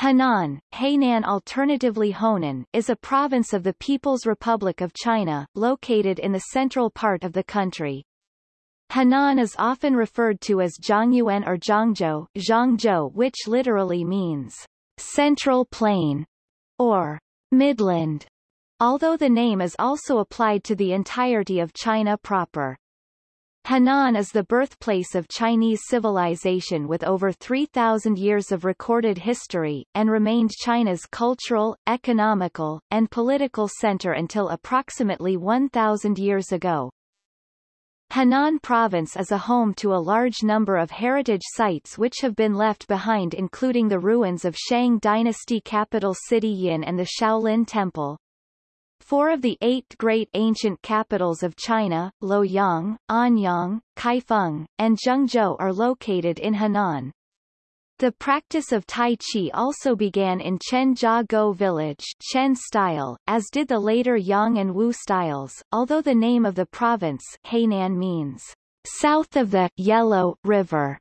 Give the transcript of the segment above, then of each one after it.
Henan, Hainan alternatively Honan, is a province of the People's Republic of China, located in the central part of the country. Henan is often referred to as Zhongyuan or Zhongzhou, Zhongzhou which literally means central plain or midland, although the name is also applied to the entirety of China proper. Henan is the birthplace of Chinese civilization with over 3,000 years of recorded history, and remained China's cultural, economical, and political center until approximately 1,000 years ago. Henan Province is a home to a large number of heritage sites which have been left behind including the ruins of Shang dynasty capital city Yin and the Shaolin Temple. Four of the eight great ancient capitals of China, Luoyang, Anyang, Kaifeng, and Zhengzhou are located in Henan. The practice of Tai Chi also began in Chenjiagou village Chen style, as did the later Yang and Wu styles, although the name of the province Henan means south of the Yellow River.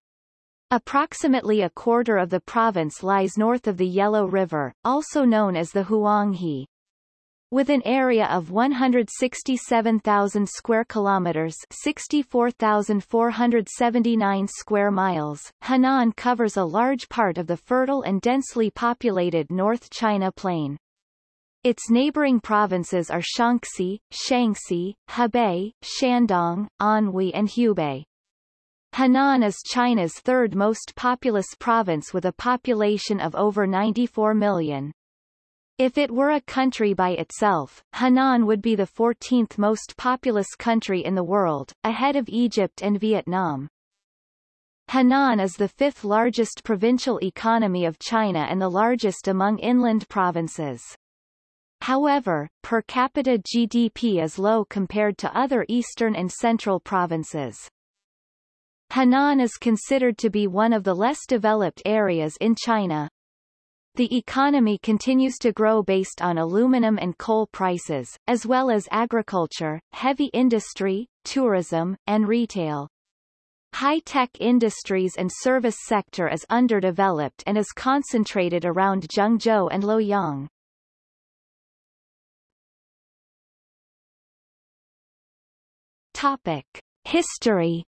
Approximately a quarter of the province lies north of the Yellow River, also known as the Huanghe. With an area of 167,000 square kilometers, 64,479 square miles, Henan covers a large part of the fertile and densely populated North China Plain. Its neighboring provinces are Shaanxi, Shanxi, Hebei, Shandong, Anhui and Hubei. Henan is China's third most populous province with a population of over 94 million. If it were a country by itself, Henan would be the 14th most populous country in the world, ahead of Egypt and Vietnam. Henan is the fifth largest provincial economy of China and the largest among inland provinces. However, per capita GDP is low compared to other eastern and central provinces. Henan is considered to be one of the less developed areas in China, the economy continues to grow based on aluminum and coal prices, as well as agriculture, heavy industry, tourism, and retail. High-tech industries and service sector is underdeveloped and is concentrated around Zhengzhou and Luoyang. Topic. History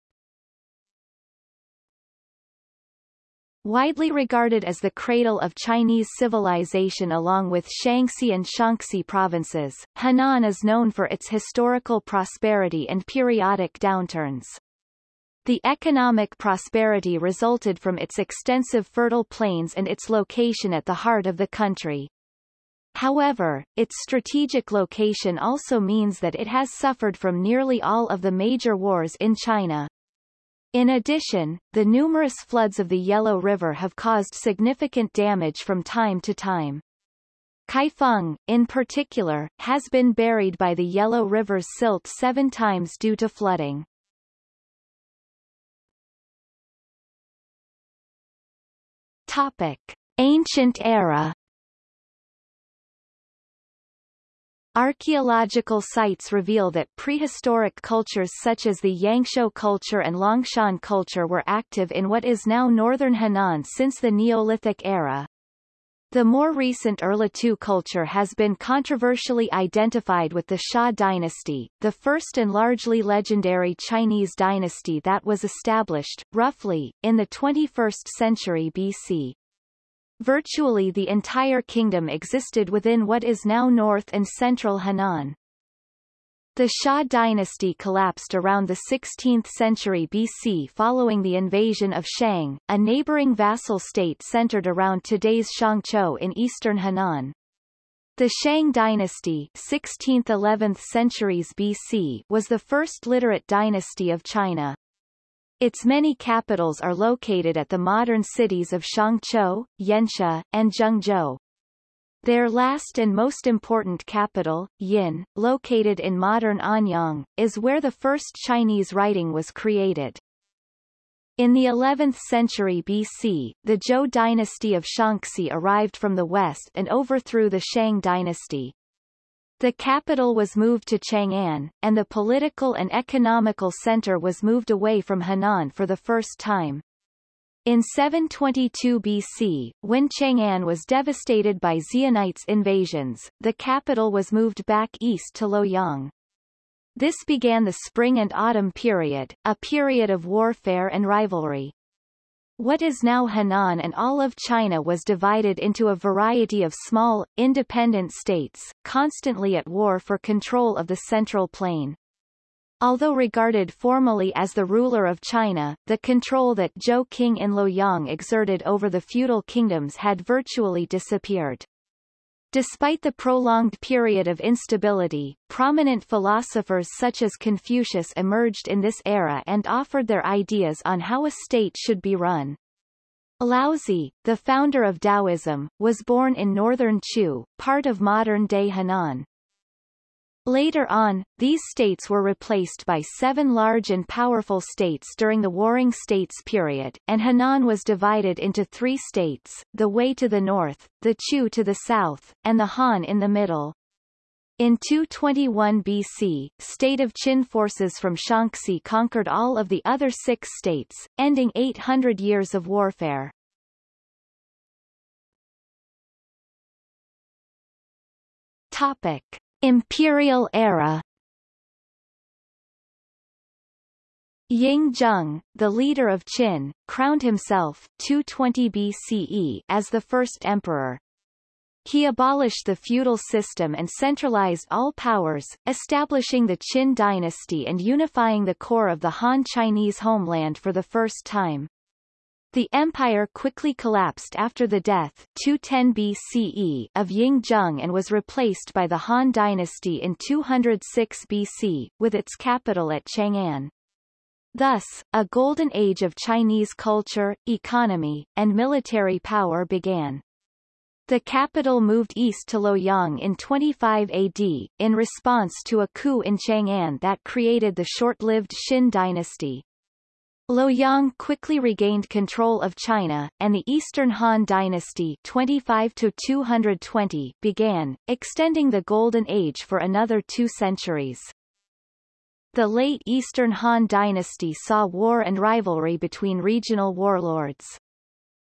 Widely regarded as the cradle of Chinese civilization along with Shaanxi and Shanxi provinces, Henan is known for its historical prosperity and periodic downturns. The economic prosperity resulted from its extensive fertile plains and its location at the heart of the country. However, its strategic location also means that it has suffered from nearly all of the major wars in China. In addition, the numerous floods of the Yellow River have caused significant damage from time to time. Kaifeng, in particular, has been buried by the Yellow River's silt seven times due to flooding. Topic. Ancient era Archaeological sites reveal that prehistoric cultures such as the Yangshao culture and Longshan culture were active in what is now northern Henan since the Neolithic era. The more recent Erlitou culture has been controversially identified with the Xia dynasty, the first and largely legendary Chinese dynasty that was established, roughly, in the 21st century BC. Virtually the entire kingdom existed within what is now north and central Henan. The Xia dynasty collapsed around the 16th century BC following the invasion of Shang, a neighboring vassal state centered around today's Shangqiu in eastern Henan. The Shang dynasty 16th–11th centuries BC was the first literate dynasty of China. Its many capitals are located at the modern cities of Shangqiu, Yanshi, and Zhengzhou. Their last and most important capital, Yin, located in modern Anyang, is where the first Chinese writing was created. In the 11th century BC, the Zhou dynasty of Shaanxi arrived from the west and overthrew the Shang dynasty. The capital was moved to Chang'an, and the political and economical center was moved away from Henan for the first time. In 722 BC, when Chang'an was devastated by Xionites' invasions, the capital was moved back east to Luoyang. This began the Spring and Autumn period, a period of warfare and rivalry. What is now Henan and all of China was divided into a variety of small, independent states, constantly at war for control of the central plain. Although regarded formally as the ruler of China, the control that Zhou King in Luoyang exerted over the feudal kingdoms had virtually disappeared. Despite the prolonged period of instability, prominent philosophers such as Confucius emerged in this era and offered their ideas on how a state should be run. Laozi, the founder of Taoism, was born in northern Chu, part of modern-day Henan. Later on, these states were replaced by seven large and powerful states during the Warring States period, and Henan was divided into three states, the Wei to the north, the Chu to the south, and the Han in the middle. In 221 BC, state of Qin forces from Shaanxi conquered all of the other six states, ending 800 years of warfare. Topic. Imperial era Ying Zheng, the leader of Qin, crowned himself 220 BCE as the first emperor. He abolished the feudal system and centralized all powers, establishing the Qin dynasty and unifying the core of the Han Chinese homeland for the first time. The empire quickly collapsed after the death 210 BCE of Ying Zheng and was replaced by the Han dynasty in 206 BC, with its capital at Chang'an. Thus, a golden age of Chinese culture, economy, and military power began. The capital moved east to Luoyang in 25 AD, in response to a coup in Chang'an that created the short-lived Xin dynasty. Luoyang quickly regained control of China, and the Eastern Han Dynasty 25 to 220 began, extending the Golden Age for another two centuries. The late Eastern Han Dynasty saw war and rivalry between regional warlords.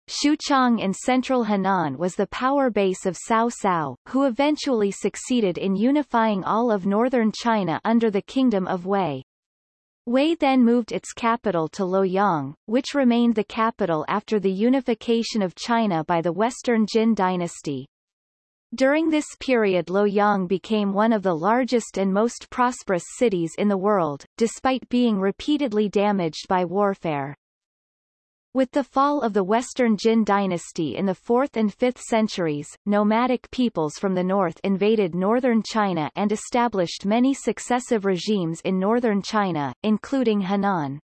Xuchang in central Henan was the power base of Cao Cao, who eventually succeeded in unifying all of northern China under the Kingdom of Wei. Wei then moved its capital to Luoyang, which remained the capital after the unification of China by the Western Jin dynasty. During this period Luoyang became one of the largest and most prosperous cities in the world, despite being repeatedly damaged by warfare. With the fall of the Western Jin dynasty in the 4th and 5th centuries, nomadic peoples from the north invaded northern China and established many successive regimes in northern China, including Henan.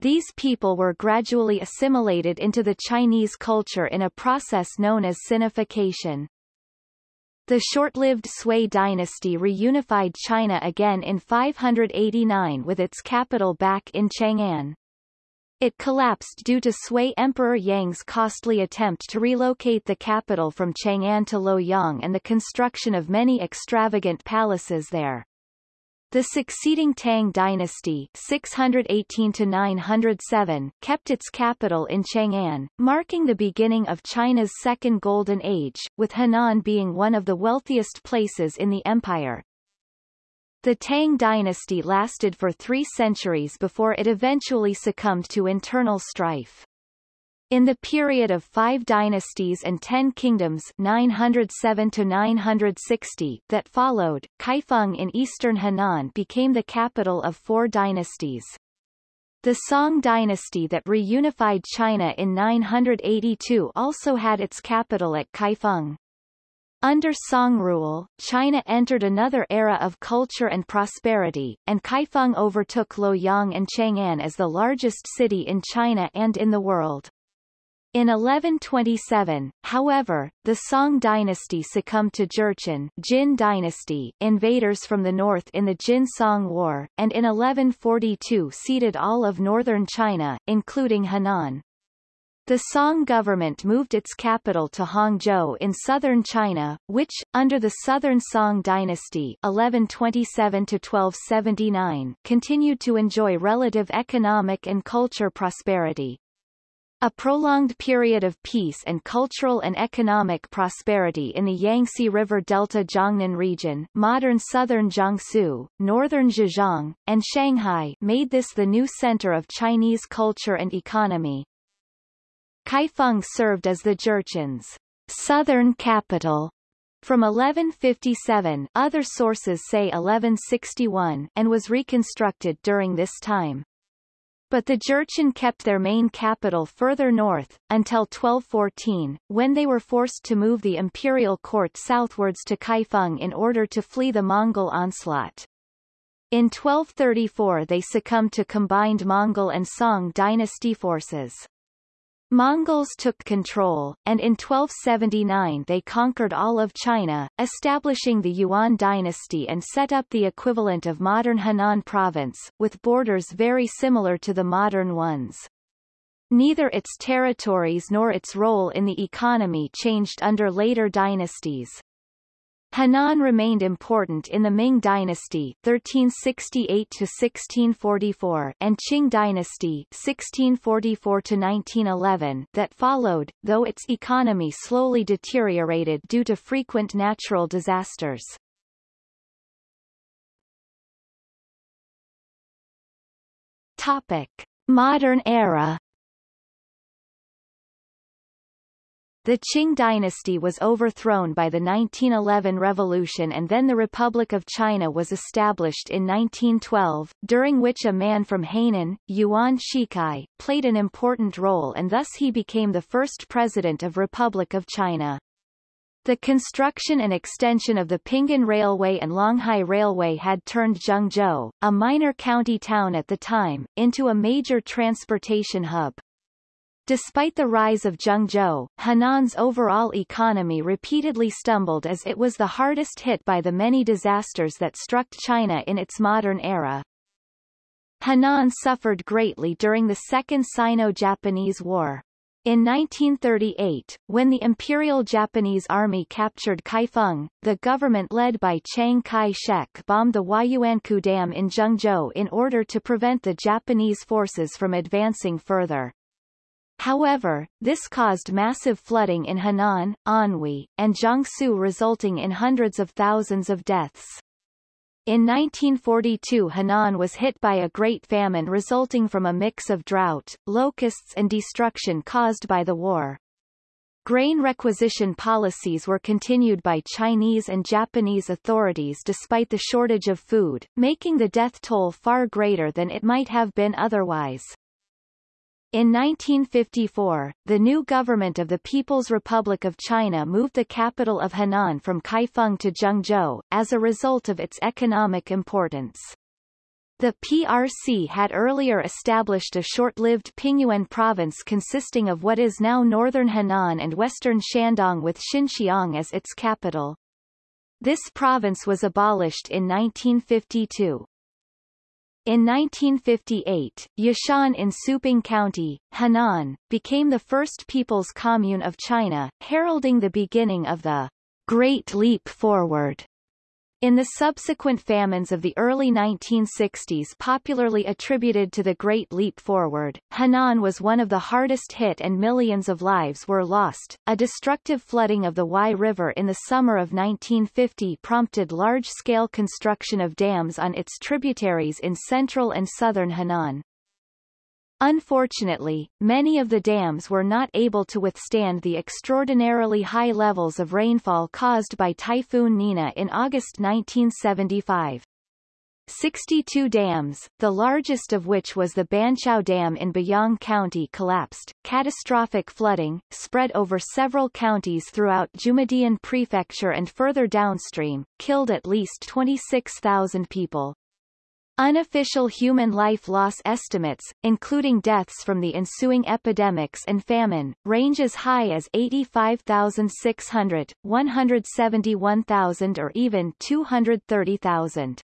These people were gradually assimilated into the Chinese culture in a process known as Sinification. The short-lived Sui dynasty reunified China again in 589 with its capital back in Chang'an. It collapsed due to Sui Emperor Yang's costly attempt to relocate the capital from Chang'an to Luoyang and the construction of many extravagant palaces there. The succeeding Tang dynasty 618-907 kept its capital in Chang'an, marking the beginning of China's Second Golden Age, with Henan being one of the wealthiest places in the empire. The Tang dynasty lasted for three centuries before it eventually succumbed to internal strife. In the period of five dynasties and ten kingdoms 907 to 960 that followed, Kaifeng in eastern Henan became the capital of four dynasties. The Song dynasty that reunified China in 982 also had its capital at Kaifeng. Under Song rule, China entered another era of culture and prosperity, and Kaifeng overtook Luoyang and Chang'an as the largest city in China and in the world. In 1127, however, the Song dynasty succumbed to Jurchen Jin dynasty invaders from the north in the Jin-Song War, and in 1142 ceded all of northern China, including Henan. The Song government moved its capital to Hangzhou in southern China, which, under the Southern Song dynasty 1127-1279, continued to enjoy relative economic and culture prosperity. A prolonged period of peace and cultural and economic prosperity in the Yangtze River Delta Jiangnan region modern southern Jiangsu, northern Zhejiang, and Shanghai made this the new center of Chinese culture and economy. Kaifeng served as the Jurchen's southern capital from 1157 other sources say 1161 and was reconstructed during this time. But the Jurchen kept their main capital further north, until 1214, when they were forced to move the imperial court southwards to Kaifeng in order to flee the Mongol onslaught. In 1234 they succumbed to combined Mongol and Song dynasty forces. Mongols took control, and in 1279 they conquered all of China, establishing the Yuan dynasty and set up the equivalent of modern Henan province, with borders very similar to the modern ones. Neither its territories nor its role in the economy changed under later dynasties. Henan remained important in the Ming dynasty 1368 to 1644 and Qing dynasty 1644 to 1911 that followed, though its economy slowly deteriorated due to frequent natural disasters. Topic: Modern era The Qing dynasty was overthrown by the 1911 revolution and then the Republic of China was established in 1912, during which a man from Henan, Yuan Shikai, played an important role and thus he became the first president of Republic of China. The construction and extension of the Pinghan Railway and Longhai Railway had turned Zhengzhou, a minor county town at the time, into a major transportation hub. Despite the rise of Zhengzhou, Henan's overall economy repeatedly stumbled as it was the hardest hit by the many disasters that struck China in its modern era. Henan suffered greatly during the Second Sino-Japanese War. In 1938, when the Imperial Japanese Army captured Kaifeng, the government led by Chiang Kai-shek bombed the Huayuankou Dam in Zhengzhou in order to prevent the Japanese forces from advancing further. However, this caused massive flooding in Henan, Anhui, and Jiangsu resulting in hundreds of thousands of deaths. In 1942 Henan was hit by a great famine resulting from a mix of drought, locusts and destruction caused by the war. Grain requisition policies were continued by Chinese and Japanese authorities despite the shortage of food, making the death toll far greater than it might have been otherwise. In 1954, the new government of the People's Republic of China moved the capital of Henan from Kaifeng to Zhengzhou, as a result of its economic importance. The PRC had earlier established a short-lived Pingyuan province consisting of what is now northern Henan and western Shandong with Xinxiang as its capital. This province was abolished in 1952. In 1958, Yishan in Suiping County, Henan, became the first People's Commune of China, heralding the beginning of the Great Leap Forward in the subsequent famines of the early 1960s popularly attributed to the Great Leap Forward, Henan was one of the hardest hit and millions of lives were lost. A destructive flooding of the Huai River in the summer of 1950 prompted large-scale construction of dams on its tributaries in central and southern Henan. Unfortunately, many of the dams were not able to withstand the extraordinarily high levels of rainfall caused by Typhoon Nina in August 1975. 62 dams, the largest of which was the Banqiao Dam in Biyang County collapsed. Catastrophic flooding, spread over several counties throughout Zhumadian Prefecture and further downstream, killed at least 26,000 people. Unofficial human life loss estimates, including deaths from the ensuing epidemics and famine, range as high as 85,600, 171,000 or even 230,000.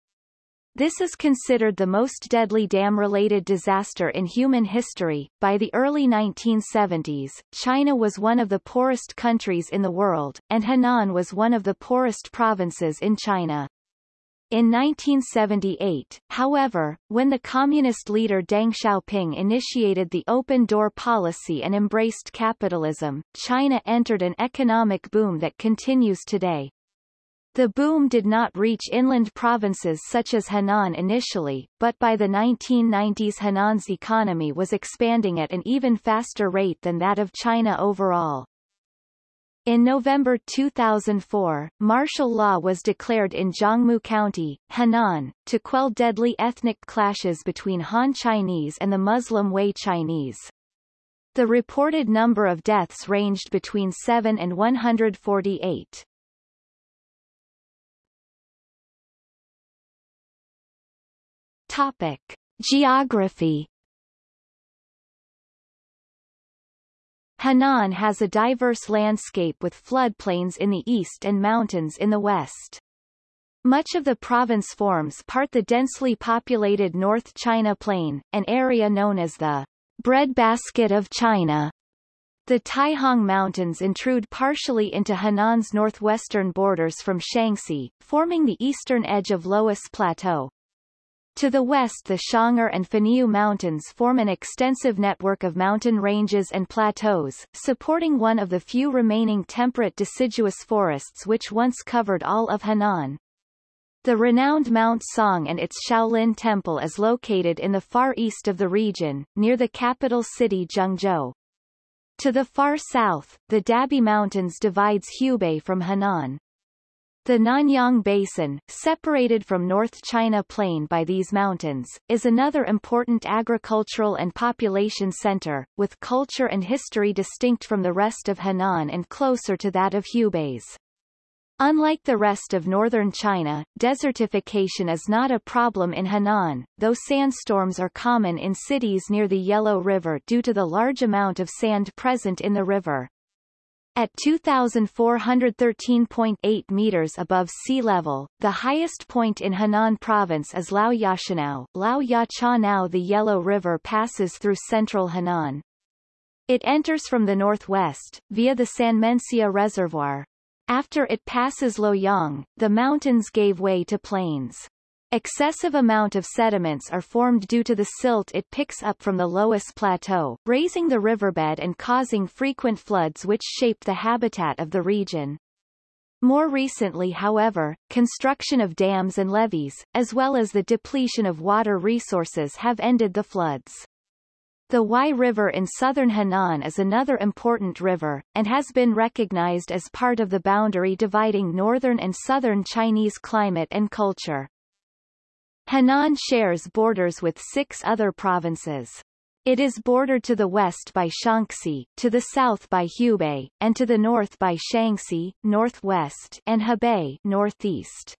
This is considered the most deadly dam-related disaster in human history. By the early 1970s, China was one of the poorest countries in the world, and Henan was one of the poorest provinces in China. In 1978, however, when the communist leader Deng Xiaoping initiated the open door policy and embraced capitalism, China entered an economic boom that continues today. The boom did not reach inland provinces such as Henan initially, but by the 1990s Henan's economy was expanding at an even faster rate than that of China overall. In November 2004, martial law was declared in Zhongmu County, Henan, to quell deadly ethnic clashes between Han Chinese and the Muslim Hui Chinese. The reported number of deaths ranged between 7 and 148. Topic. Geography Henan has a diverse landscape with floodplains in the east and mountains in the west. Much of the province forms part the densely populated North China Plain, an area known as the breadbasket of China. The Taihang Mountains intrude partially into Henan's northwestern borders from Shanxi, forming the eastern edge of Loess Plateau. To the west the Xiong'er and Funiu Mountains form an extensive network of mountain ranges and plateaus, supporting one of the few remaining temperate deciduous forests which once covered all of Henan. The renowned Mount Song and its Shaolin Temple is located in the far east of the region, near the capital city Zhengzhou. To the far south, the Dabie Mountains divides Hubei from Henan. The Nanyang Basin, separated from North China Plain by these mountains, is another important agricultural and population center, with culture and history distinct from the rest of Henan and closer to that of Hubei's. Unlike the rest of northern China, desertification is not a problem in Henan, though sandstorms are common in cities near the Yellow River due to the large amount of sand present in the river. At 2,413.8 meters above sea level, the highest point in Henan province is Lao Yashanao. Lao Yachanao The Yellow River passes through central Henan. It enters from the northwest, via the Sanmenxia Reservoir. After it passes Luoyang, the mountains gave way to plains. Excessive amount of sediments are formed due to the silt it picks up from the Loess Plateau, raising the riverbed and causing frequent floods which shape the habitat of the region. More recently however, construction of dams and levees, as well as the depletion of water resources have ended the floods. The Huai River in southern Henan is another important river, and has been recognized as part of the boundary dividing northern and southern Chinese climate and culture. Henan shares borders with six other provinces. It is bordered to the west by Shaanxi, to the south by Hubei, and to the north by Shanxi, northwest, and Hebei, northeast.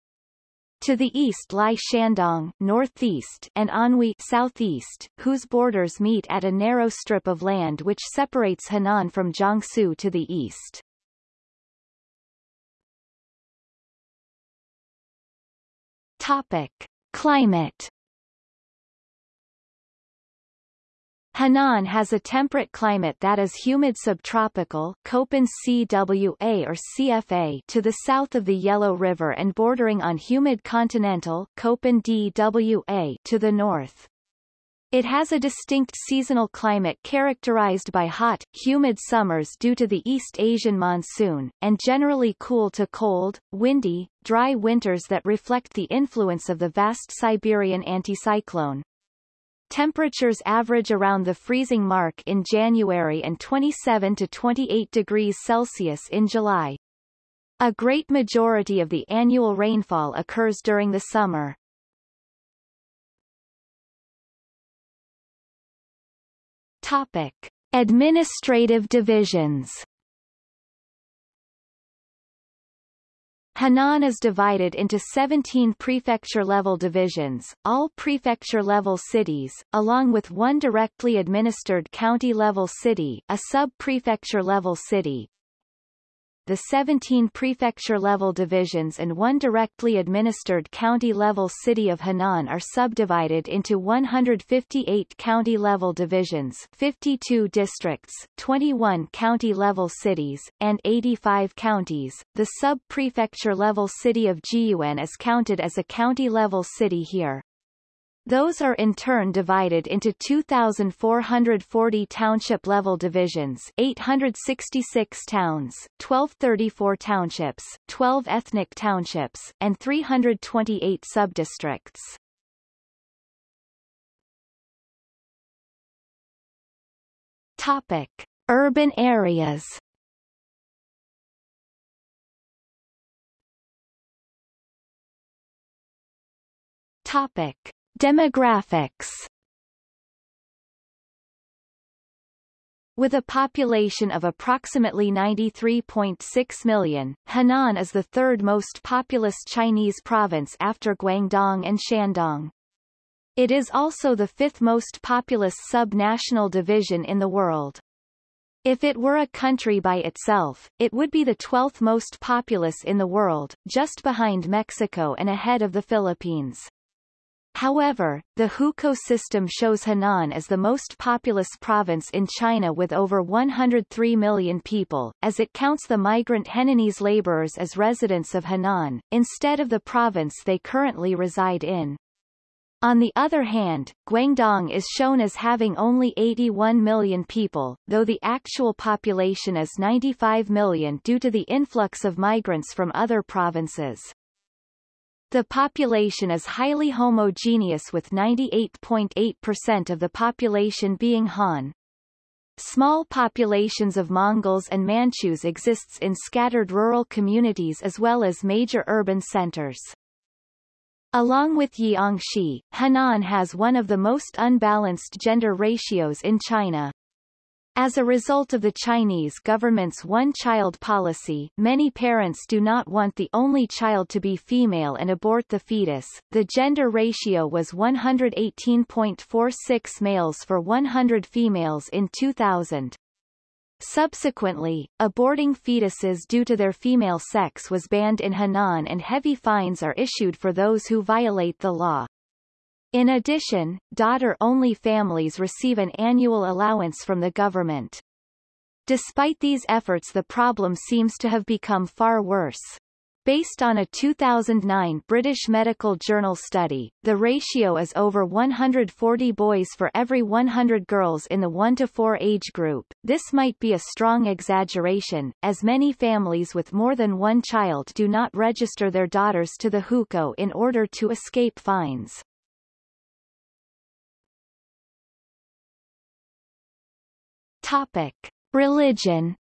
To the east lie Shandong northeast and Anhui southeast, whose borders meet at a narrow strip of land which separates Henan from Jiangsu to the east. Topic. Climate Henan has a temperate climate that is humid subtropical Köppen CWA or CFA to the south of the Yellow River and bordering on humid continental Köppen DWA to the north. It has a distinct seasonal climate characterized by hot, humid summers due to the East Asian monsoon, and generally cool to cold, windy, dry winters that reflect the influence of the vast Siberian anticyclone. Temperatures average around the freezing mark in January and 27 to 28 degrees Celsius in July. A great majority of the annual rainfall occurs during the summer. Topic. Administrative divisions Henan is divided into 17 prefecture-level divisions, all prefecture-level cities, along with one directly administered county-level city a sub-prefecture-level city. The 17 prefecture-level divisions and one directly administered county-level city of Henan are subdivided into 158 county-level divisions 52 districts, 21 county-level cities, and 85 counties. The sub-prefecture-level city of Jiyuan is counted as a county-level city here. Those are in turn divided into 2,440 township-level divisions 866 towns, 1234 townships, 12 ethnic townships, and 328 subdistricts. Topic. Urban areas Topic. Demographics With a population of approximately 93.6 million, Henan is the third most populous Chinese province after Guangdong and Shandong. It is also the fifth most populous sub-national division in the world. If it were a country by itself, it would be the 12th most populous in the world, just behind Mexico and ahead of the Philippines. However, the hukou system shows Henan as the most populous province in China with over 103 million people, as it counts the migrant Henanese laborers as residents of Henan, instead of the province they currently reside in. On the other hand, Guangdong is shown as having only 81 million people, though the actual population is 95 million due to the influx of migrants from other provinces. The population is highly homogeneous with 98.8% of the population being Han. Small populations of Mongols and Manchus exists in scattered rural communities as well as major urban centers. Along with Jiangxi, Henan has one of the most unbalanced gender ratios in China. As a result of the Chinese government's one-child policy, many parents do not want the only child to be female and abort the fetus. The gender ratio was 118.46 males for 100 females in 2000. Subsequently, aborting fetuses due to their female sex was banned in Henan and heavy fines are issued for those who violate the law. In addition, daughter-only families receive an annual allowance from the government. Despite these efforts the problem seems to have become far worse. Based on a 2009 British Medical Journal study, the ratio is over 140 boys for every 100 girls in the 1 to 4 age group. This might be a strong exaggeration, as many families with more than one child do not register their daughters to the hukou in order to escape fines. Topic. Religion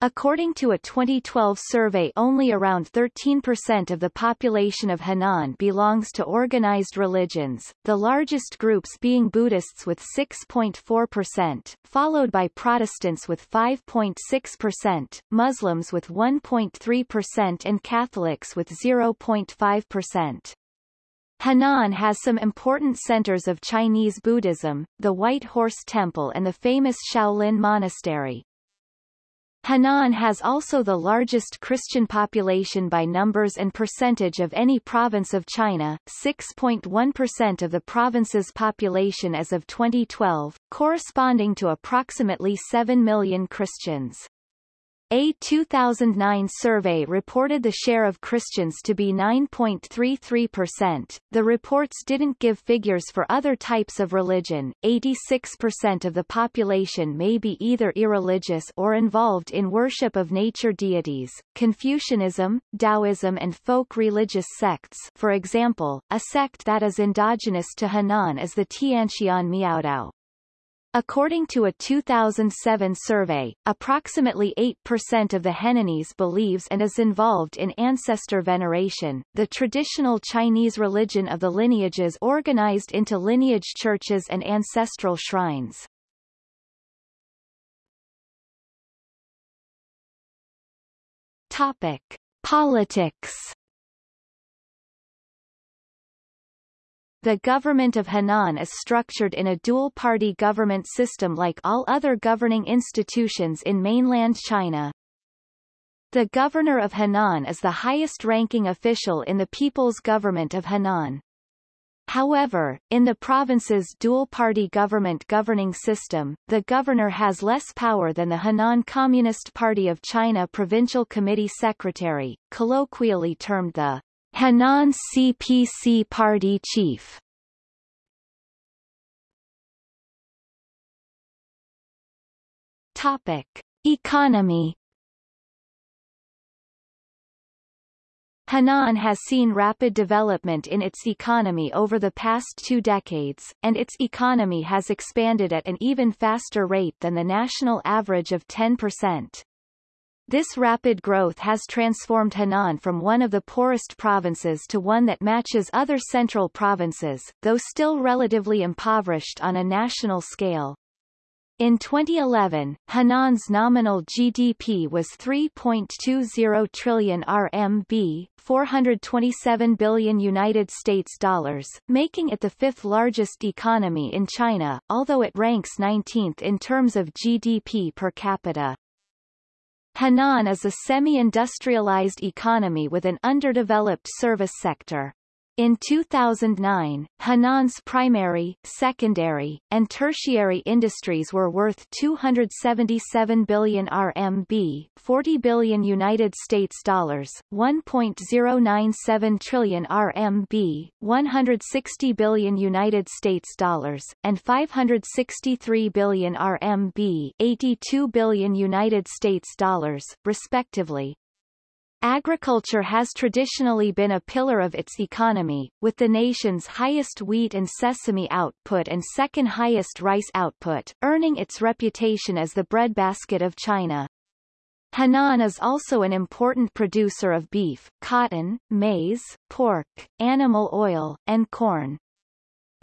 According to a 2012 survey only around 13% of the population of Henan belongs to organized religions, the largest groups being Buddhists with 6.4%, followed by Protestants with 5.6%, Muslims with 1.3% and Catholics with 0.5%. Henan has some important centers of Chinese Buddhism, the White Horse Temple and the famous Shaolin Monastery. Henan has also the largest Christian population by numbers and percentage of any province of China, 6.1% of the province's population as of 2012, corresponding to approximately 7 million Christians. A 2009 survey reported the share of Christians to be 9.33%. The reports didn't give figures for other types of religion. 86% of the population may be either irreligious or involved in worship of nature deities. Confucianism, Taoism and folk religious sects for example, a sect that is endogenous to Henan is the Tianxian Miaodao. According to a 2007 survey, approximately 8% of the Henanese believes and is involved in ancestor veneration, the traditional Chinese religion of the lineages organized into lineage churches and ancestral shrines. Topic. Politics The government of Henan is structured in a dual-party government system like all other governing institutions in mainland China. The governor of Henan is the highest-ranking official in the People's Government of Henan. However, in the province's dual-party government governing system, the governor has less power than the Henan Communist Party of China Provincial Committee Secretary, colloquially termed the Henan CPC Party Chief. Topic. Economy Henan has seen rapid development in its economy over the past two decades, and its economy has expanded at an even faster rate than the national average of 10%. This rapid growth has transformed Henan from one of the poorest provinces to one that matches other central provinces, though still relatively impoverished on a national scale. In 2011, Henan's nominal GDP was 3.20 trillion RMB, 427 billion United States dollars, making it the fifth largest economy in China, although it ranks 19th in terms of GDP per capita. Henan is a semi-industrialized economy with an underdeveloped service sector. In 2009, Henan's primary, secondary, and tertiary industries were worth 277 billion RMB, 40 billion United States dollars, 1.097 trillion RMB, 160 billion United States dollars, and 563 billion RMB, 82 billion United States dollars, respectively. Agriculture has traditionally been a pillar of its economy, with the nation's highest wheat and sesame output and second highest rice output, earning its reputation as the breadbasket of China. Henan is also an important producer of beef, cotton, maize, pork, animal oil, and corn.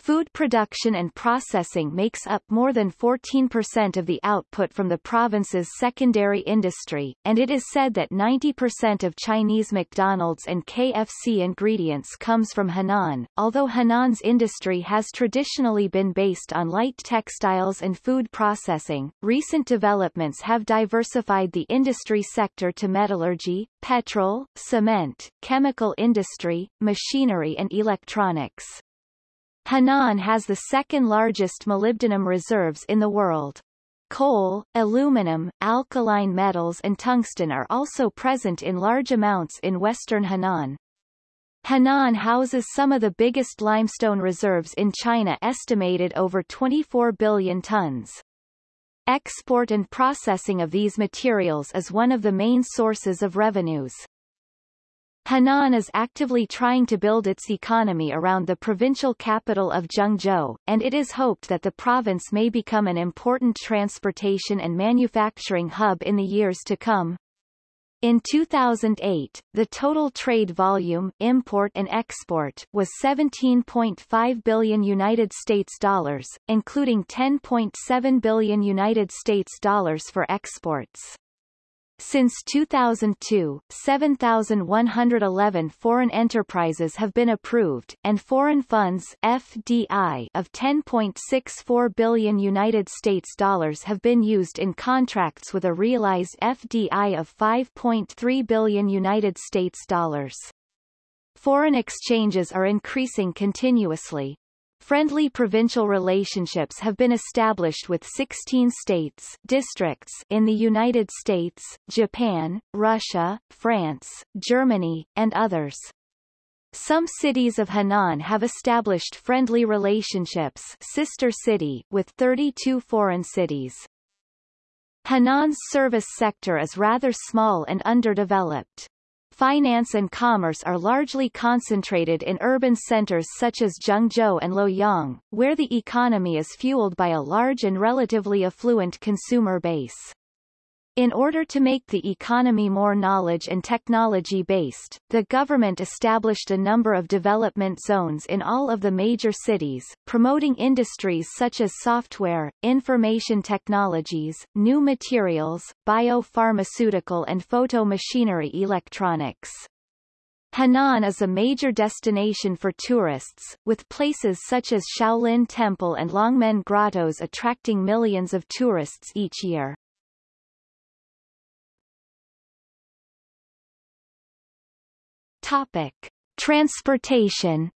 Food production and processing makes up more than 14% of the output from the province's secondary industry, and it is said that 90% of Chinese McDonald's and KFC ingredients comes from Henan. Although Henan's industry has traditionally been based on light textiles and food processing, recent developments have diversified the industry sector to metallurgy, petrol, cement, chemical industry, machinery and electronics. Henan has the second largest molybdenum reserves in the world. Coal, aluminum, alkaline metals and tungsten are also present in large amounts in western Henan. Henan houses some of the biggest limestone reserves in China estimated over 24 billion tons. Export and processing of these materials is one of the main sources of revenues. Henan is actively trying to build its economy around the provincial capital of Zhengzhou, and it is hoped that the province may become an important transportation and manufacturing hub in the years to come. In 2008, the total trade volume import and export was 17.5 billion United States dollars, including 10.7 billion United States dollars for exports. Since 2002, 7,111 foreign enterprises have been approved, and foreign funds FDI of 10.64 billion United States dollars have been used in contracts with a realized FDI of 5.3 billion United States dollars. Foreign exchanges are increasing continuously, Friendly provincial relationships have been established with 16 states districts in the United States, Japan, Russia, France, Germany, and others. Some cities of Henan have established friendly relationships sister city with 32 foreign cities. Henan's service sector is rather small and underdeveloped. Finance and commerce are largely concentrated in urban centers such as Zhengzhou and Luoyang, where the economy is fueled by a large and relatively affluent consumer base. In order to make the economy more knowledge and technology-based, the government established a number of development zones in all of the major cities, promoting industries such as software, information technologies, new materials, biopharmaceutical and photo machinery electronics. Henan is a major destination for tourists, with places such as Shaolin Temple and Longmen Grottoes attracting millions of tourists each year. Topic. Transportation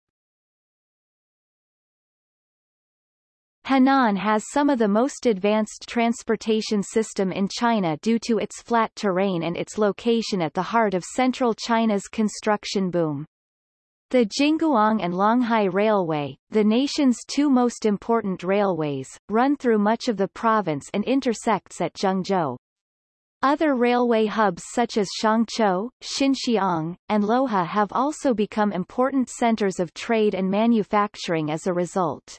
Henan has some of the most advanced transportation system in China due to its flat terrain and its location at the heart of central China's construction boom. The Jingguang and Longhai Railway, the nation's two most important railways, run through much of the province and intersects at Zhengzhou. Other railway hubs such as Shangqiu, Xinxiang, and Luohe have also become important centers of trade and manufacturing as a result.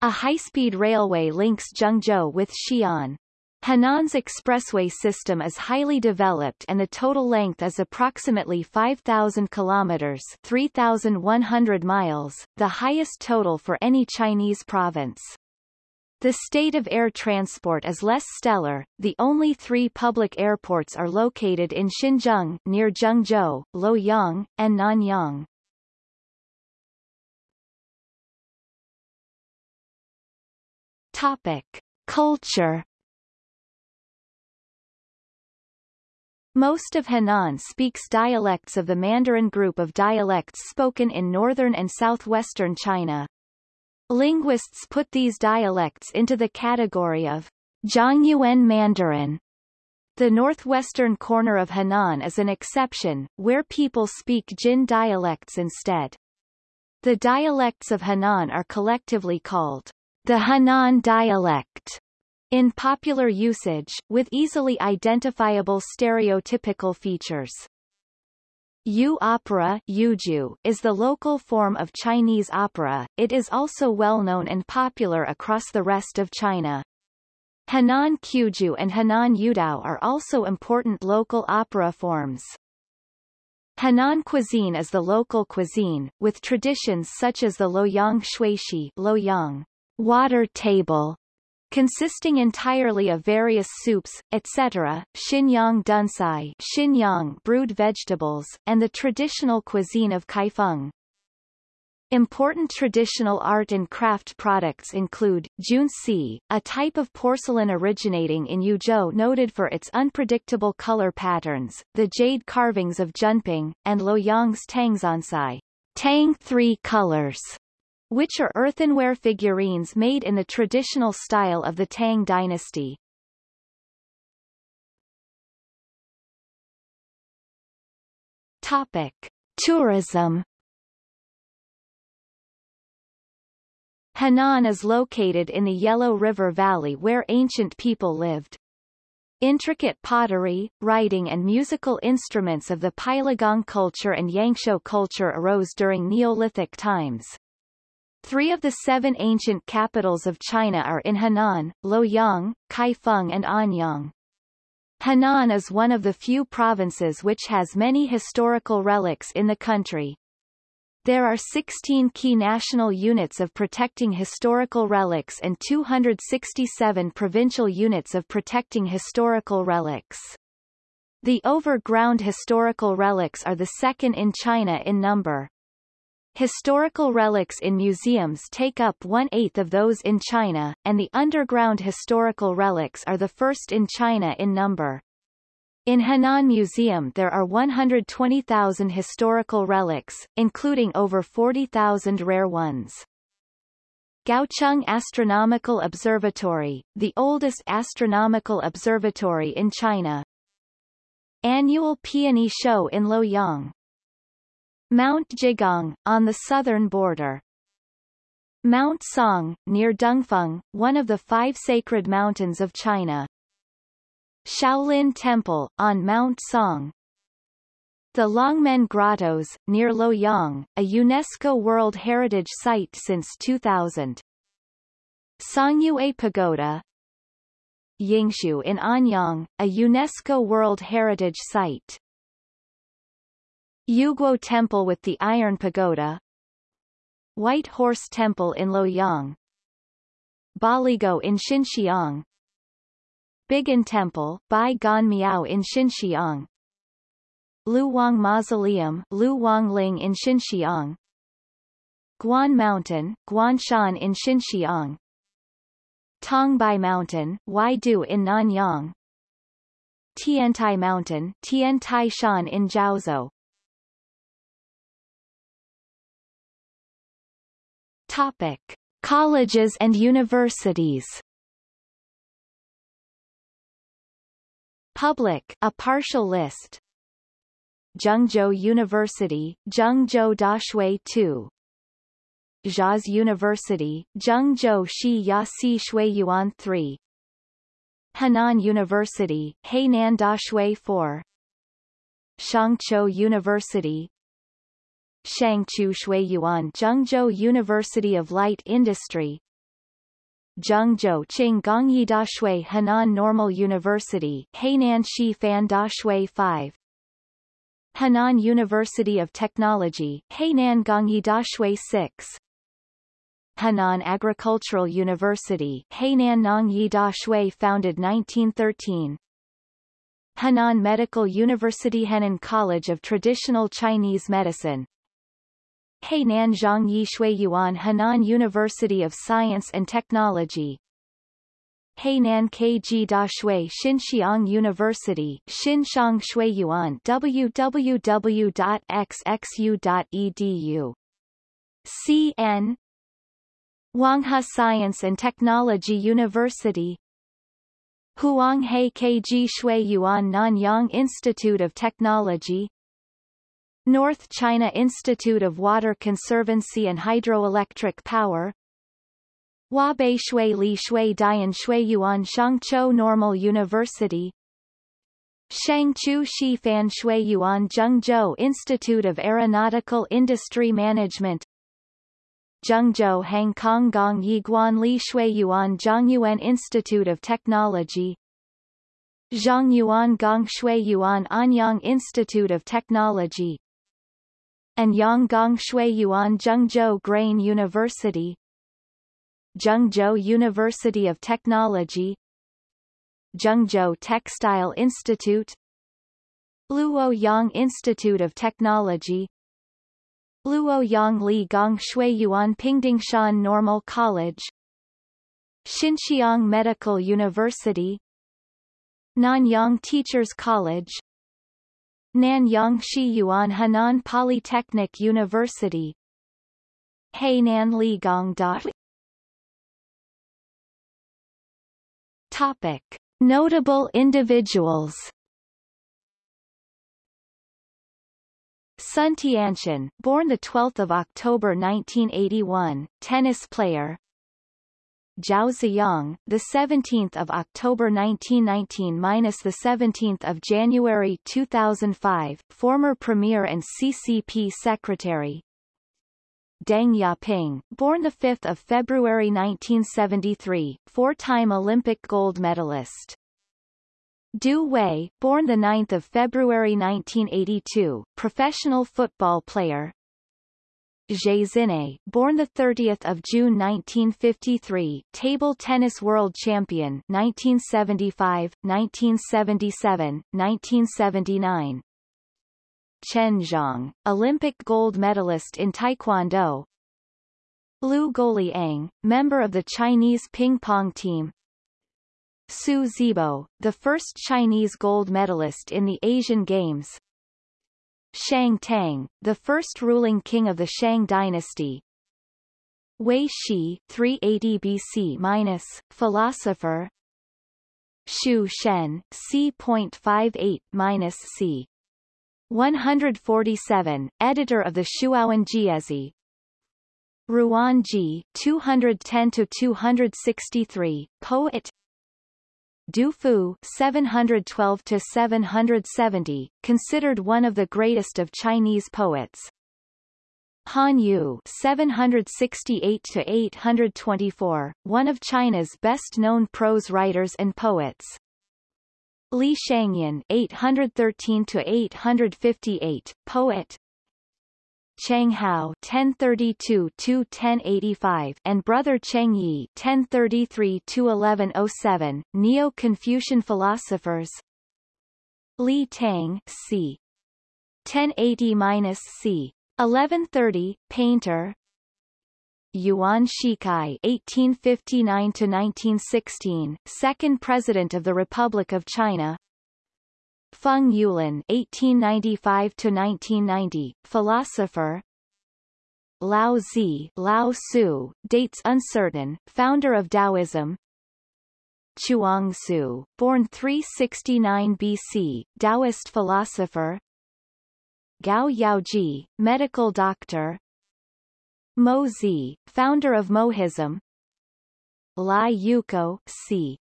A high-speed railway links Zhengzhou with Xi'an. Henan's expressway system is highly developed and the total length is approximately 5,000 kilometers 3,100 miles, the highest total for any Chinese province. The state of air transport is less stellar. The only three public airports are located in Xinzheng, near Zhengzhou, Luoyang, and Nanyang. Topic. Culture Most of Henan speaks dialects of the Mandarin group of dialects spoken in northern and southwestern China. Linguists put these dialects into the category of Zhongyuan Mandarin. The northwestern corner of Henan is an exception, where people speak Jin dialects instead. The dialects of Henan are collectively called the Henan dialect in popular usage, with easily identifiable stereotypical features. Yu opera Yuju is the local form of Chinese opera, it is also well known and popular across the rest of China. Henan Quju and Henan Yuediao are also important local opera forms. Henan cuisine is the local cuisine, with traditions such as the Luoyang Shuixi Luoyang water table, consisting entirely of various soups, etc., Xinyang Duncai Xinyang brewed vegetables, and the traditional cuisine of Kaifeng. Important traditional art and craft products include, junci, a type of porcelain originating in Yuzhou noted for its unpredictable color patterns, the jade carvings of Zhenping, and Luoyang's Tangsancai, tang three colors, which are earthenware figurines made in the traditional style of the Tang dynasty. Topic. Tourism Henan is located in the Yellow River Valley where ancient people lived. Intricate pottery, writing and musical instruments of the Peiligang culture and Yangshao culture arose during Neolithic times. Three of the seven ancient capitals of China are in Henan, Luoyang, Kaifeng and Anyang. Henan is one of the few provinces which has many historical relics in the country. There are 16 key national units of protecting historical relics and 267 provincial units of protecting historical relics. The overground historical relics are the second in China in number. Historical relics in museums take up one-eighth of those in China, and the underground historical relics are the first in China in number. In Henan Museum there are 120,000 historical relics, including over 40,000 rare ones. Gaocheng Astronomical Observatory, the oldest astronomical observatory in China. Annual Peony Show in Luoyang Mount Jigong, on the southern border. Mount Song, near Dengfeng, one of the five sacred mountains of China. Shaolin Temple, on Mount Song. The Longmen Grottoes, near Luoyang, a UNESCO World Heritage Site since 2000. Songyue Pagoda Yinxu in Anyang, a UNESCO World Heritage Site. Youguo Temple with the Iron Pagoda White Horse Temple in Luoyang Baligou in Xinxiang Bigan Temple Bai Gan Miao in Xinxiang Luwang Mausoleum Luwang Ling in Xinxiang Guan Mountain, Guanshan in Xinxiang Tongbai Mountain, Waidu in Nanyang Tiantai Mountain, Tiantai Shan in Jiaozuo Topic. Colleges and universities. Public, a partial list. Zhengzhou University, Zhengzhou Daxue 2 Jiaozi University, Zhengzhou Shi Ya Si Shui Yuan 3 Henan University, Henan Daxue 4 Shangqiu University, Shangqiu Shuiyuan Zhengzhou University of Light Industry. Zhengzhou Qinggongyi Daxue Henan Normal University Henan Shi Fan Daxue 5 Henan University of Technology Henan Gongyi Daxue 6 Henan Agricultural University Henan Nongyi Da Shui founded 1913 Henan Medical University Henan College of Traditional Chinese Medicine Henan Zhangyi Yuan Henan University of Science and Technology. Henan KG Da Shui Xinxiang University Xinxiang Yuan www.xxu.edu CN Huanghe Science and Technology University. Huanghe KG Shui Yuan Nanyang Institute of Technology North China Institute of Water Conservancy and Hydroelectric Power. Huabei Shui Li Shui Dian Shui Yuan Shangqiu Normal University. Shangqiu Shifan Shui Yuan Zhengzhou Institute of Aeronautical Industry Management. Zhengzhou Hangkong Gong Yiguan Li Shui Yuan Zhongyuan Institute of Technology. Zhongyuan Gong Shui Yuan Anyang Institute of Technology and Yanggong Shui Yuan Zhengzhou Grain University Zhengzhou University of Technology Zhengzhou Textile Institute Luoyang Institute of Technology Luoyang Li Gong Shui Yuan Pingdingshan Normal College Xinxiang Medical University Nanyang Teachers College Nanyang Shi Yuan Henan Polytechnic University Henan Ligong. Topic. Notable individuals Sun Tiantian, born the 12th of October 1981, tennis player. Zhao Ziyang, the 17th of October 1919 minus the 17th of January 2005, former premier and CCP secretary. Deng Yaping, born the 5th of February 1973, four-time Olympic gold medalist. Du Wei, born 9 February 1982, professional football player. Zhe Zhinei, born 30 June 1953, table tennis world champion 1975, 1977, 1979. Chen Zhong, Olympic gold medalist in Taekwondo. Liu Guoliang, member of the Chinese ping pong team, Su Zibo, the first Chinese gold medalist in the Asian Games. Shang Tang, the first ruling king of the Shang dynasty. Wei Shi, 380 BC-, minus, philosopher. Xu Shen, c.58-c. 147, editor of the Shuowen Jiezi. Ruan Ji, 210-263, poet Du Fu 712 to 770, considered one of the greatest of Chinese poets. Han Yu 768 to 824, one of China's best-known prose writers and poets. Li Shangyin 813 to 858, poet, Cheng Hao 1032-1085 and brother Cheng Yi 1033-1107, Neo-Confucian philosophers Li Tang c. 1080-C. 1130, painter. Yuan Shikai (1859–1916), second president of the Republic of China. Feng Youlan (1895–1990), philosopher. Lao Zi, Lao Su, dates uncertain, founder of Taoism. Chuang Tzu, born 369 BC, Taoist philosopher. Gao Yaojie, medical doctor. Mo Zi, founder of Mohism. Lai Yuko, c.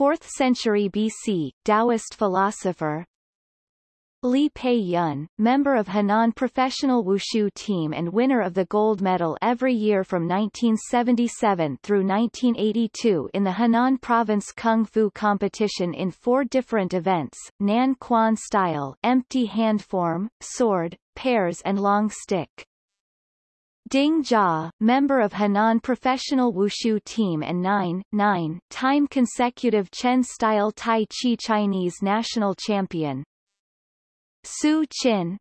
4th century BC, Taoist philosopher. Li Pei Yun, member of Henan professional wushu team and winner of the gold medal every year from 1977 through 1982 in the Henan Province Kung Fu competition in four different events, Nan Quan style empty hand form, sword, pairs and long stick. Ding Jia, member of Henan professional wushu team and 9, 9 time consecutive Chen-style Tai Chi Chinese national champion, Su Qin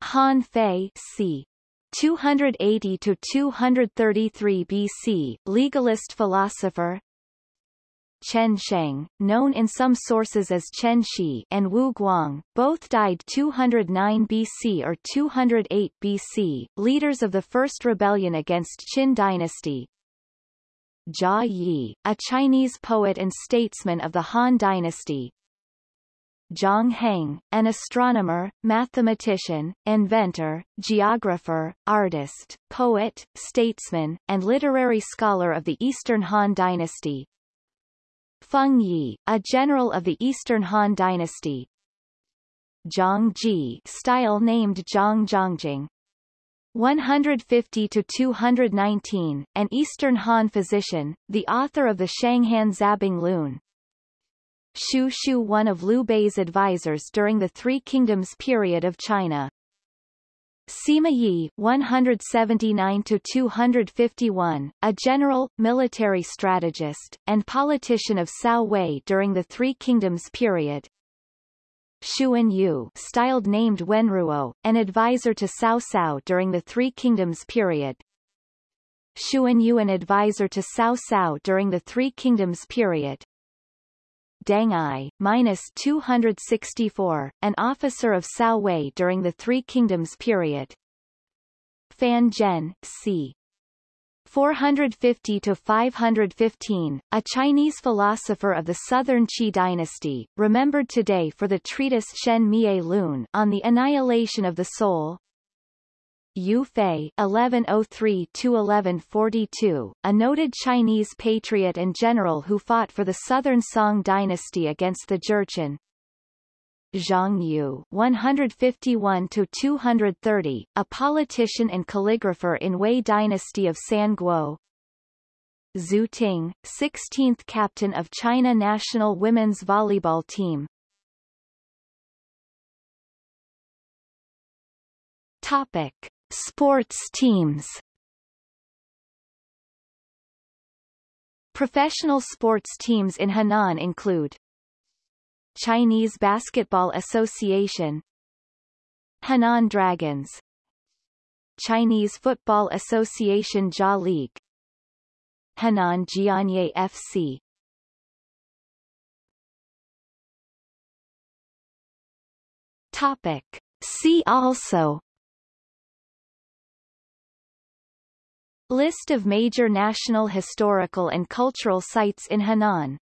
Han Fei c. 280 to 233 BC, legalist philosopher. Chen Sheng, known in some sources as Chen Shi, and Wu Guang, both died 209 BC or 208 BC, leaders of the first rebellion against Qin dynasty. Jia Yi, a Chinese poet and statesman of the Han dynasty, Zhang Heng, an astronomer, mathematician, inventor, geographer, artist, poet, statesman, and literary scholar of the Eastern Han Dynasty. Feng Yi, a general of the Eastern Han Dynasty. Zhang Ji, style named Zhang Zhongjing. 150 to 219, an Eastern Han physician, the author of the Shanghan Zabing Lun, Xu Shu one of Liu Bei's advisors during the Three Kingdoms period of China. Sima Yi 179-251, a general, military strategist, and politician of Cao Wei during the Three Kingdoms period. Xun Yu styled named Wenruo, an advisor to Cao Cao during the Three Kingdoms period. Xuan Yu an advisor to Cao Cao during the Three Kingdoms period. Deng Ai, minus 264, an officer of Cao Wei during the Three Kingdoms period. Fan Zhen, c. 450 to 515, a Chinese philosopher of the Southern Qi dynasty, remembered today for the treatise Shen Mie Lun on the annihilation of the soul, Yue Fei (1103–1142), a noted Chinese patriot and general who fought for the southern Song dynasty against the Jurchen. Zhang Yu (151–230), a politician and calligrapher in Wei dynasty of Sanguo. Zhu Ting, 16th captain of China national women's volleyball team. Topic. Sports teams Professional sports teams in Henan include Chinese Basketball Association Henan Dragons Chinese Football Association Jia League Henan Jianye FC Topic. See also List of major national historical and cultural sites in Henan